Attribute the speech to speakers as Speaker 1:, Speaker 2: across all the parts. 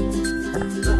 Speaker 1: Oh.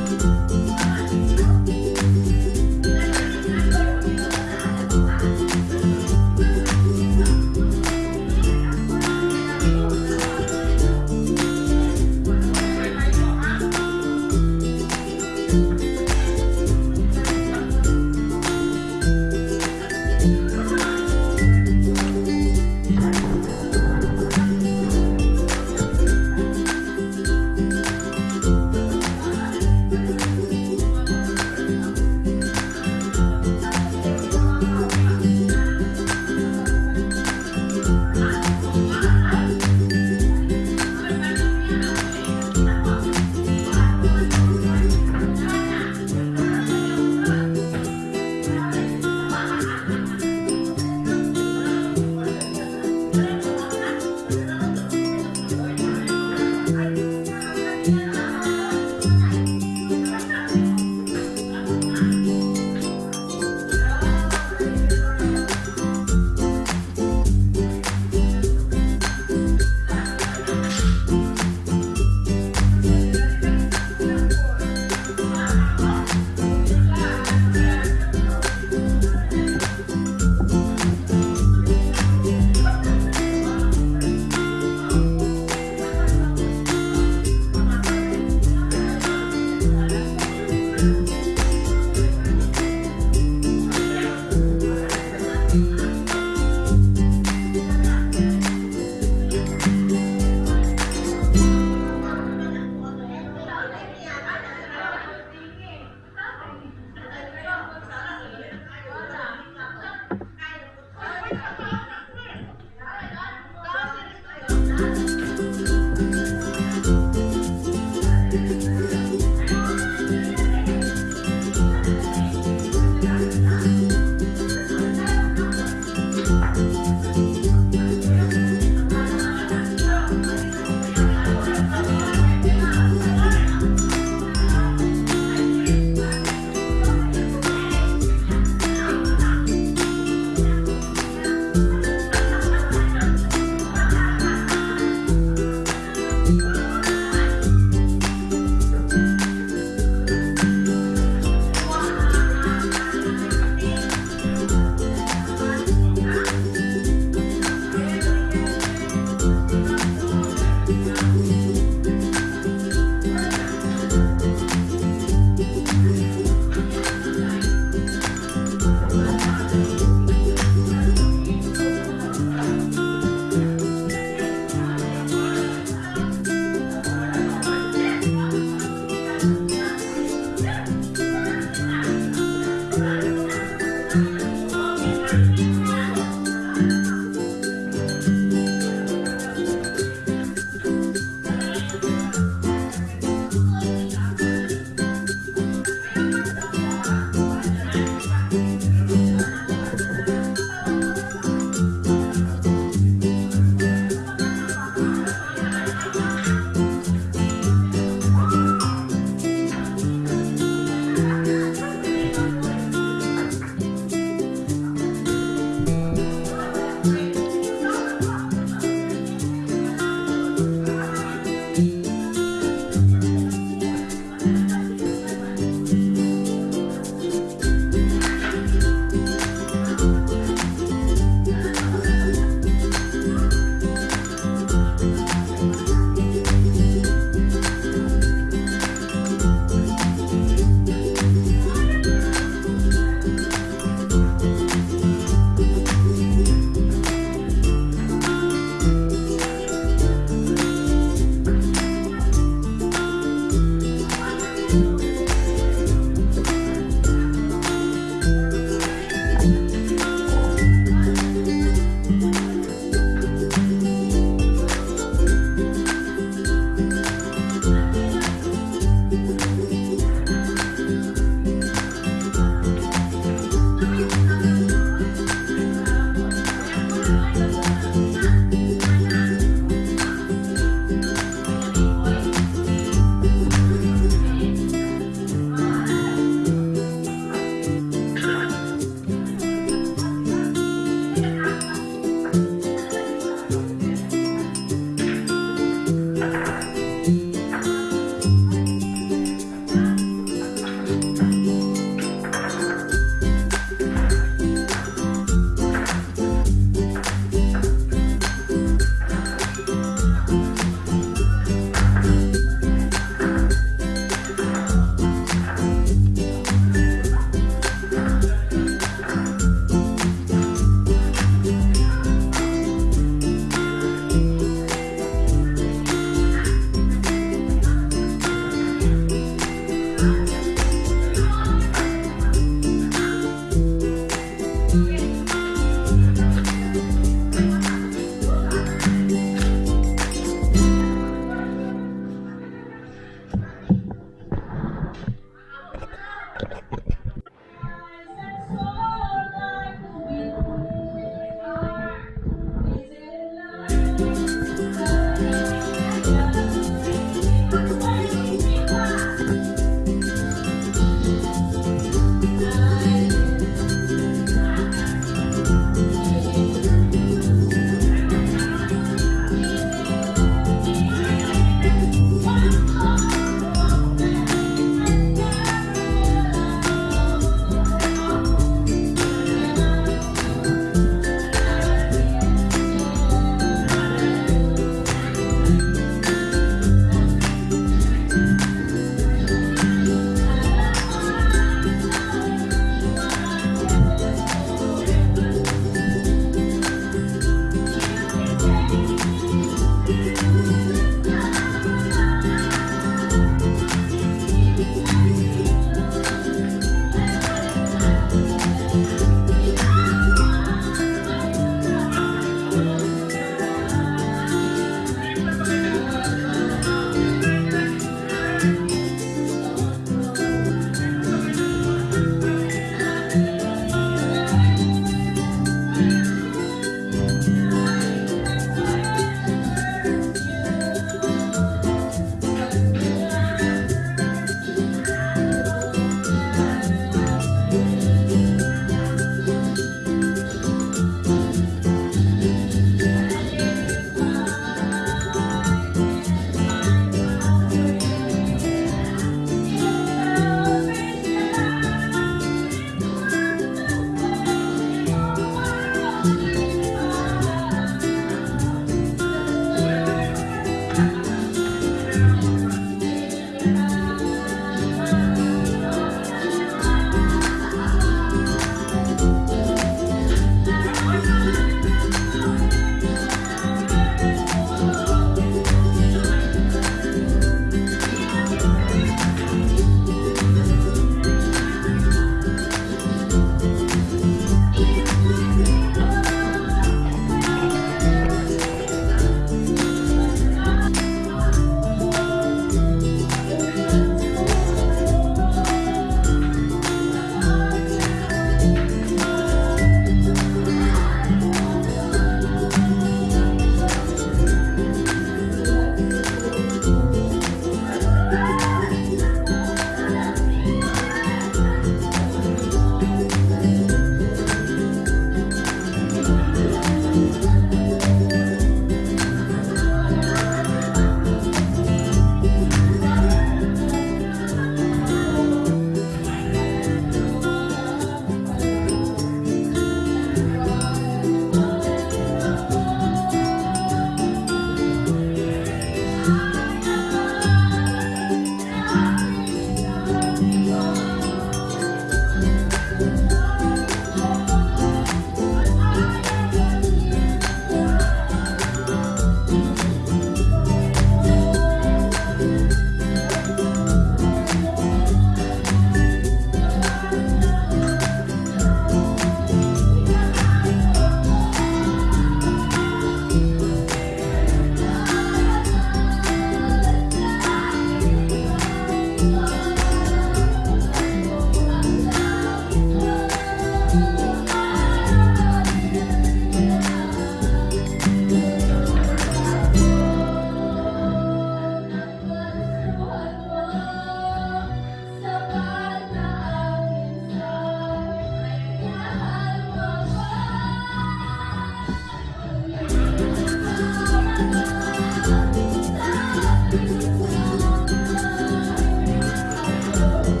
Speaker 1: love.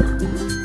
Speaker 1: Thank you.